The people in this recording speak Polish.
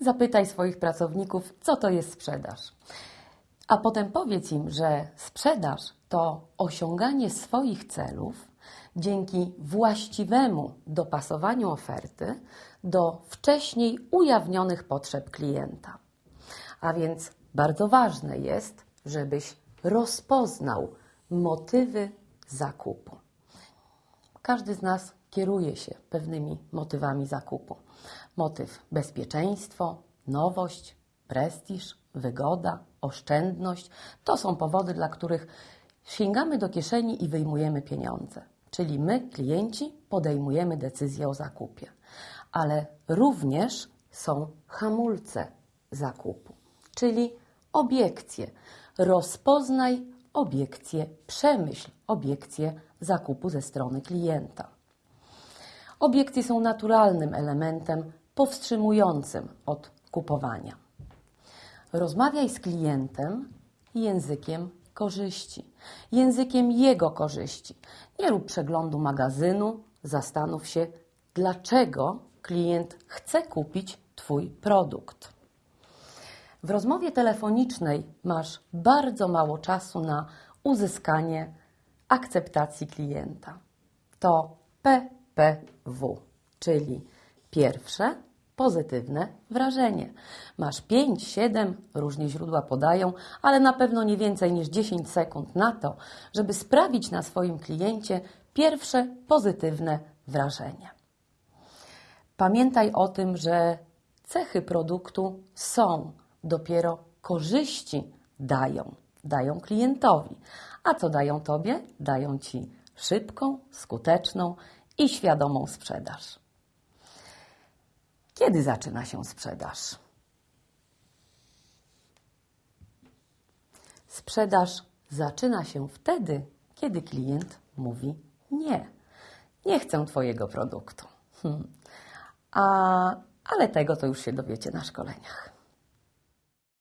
Zapytaj swoich pracowników, co to jest sprzedaż. A potem powiedz im, że sprzedaż to osiąganie swoich celów dzięki właściwemu dopasowaniu oferty do wcześniej ujawnionych potrzeb klienta. A więc bardzo ważne jest, żebyś rozpoznał motywy zakupu. Każdy z nas kieruje się pewnymi motywami zakupu. Motyw bezpieczeństwo, nowość, prestiż, wygoda, oszczędność to są powody, dla których sięgamy do kieszeni i wyjmujemy pieniądze. Czyli my, klienci, podejmujemy decyzję o zakupie. Ale również są hamulce zakupu, czyli obiekcje. Rozpoznaj obiekcje, przemyśl obiekcje zakupu ze strony klienta. Obiekcje są naturalnym elementem powstrzymującym od kupowania. Rozmawiaj z klientem językiem korzyści, językiem jego korzyści. Nie rób przeglądu magazynu, zastanów się, dlaczego klient chce kupić Twój produkt. W rozmowie telefonicznej masz bardzo mało czasu na uzyskanie akceptacji klienta. To PPW, czyli pierwsze pozytywne wrażenie. Masz 5, 7, różnie źródła podają, ale na pewno nie więcej niż 10 sekund na to, żeby sprawić na swoim kliencie pierwsze pozytywne wrażenie. Pamiętaj o tym, że cechy produktu są, dopiero korzyści dają, dają klientowi. A co dają tobie? Dają ci szybką, skuteczną i świadomą sprzedaż. Kiedy zaczyna się sprzedaż? Sprzedaż zaczyna się wtedy, kiedy klient mówi nie. Nie chcę Twojego produktu. Hmm. A, ale tego to już się dowiecie na szkoleniach.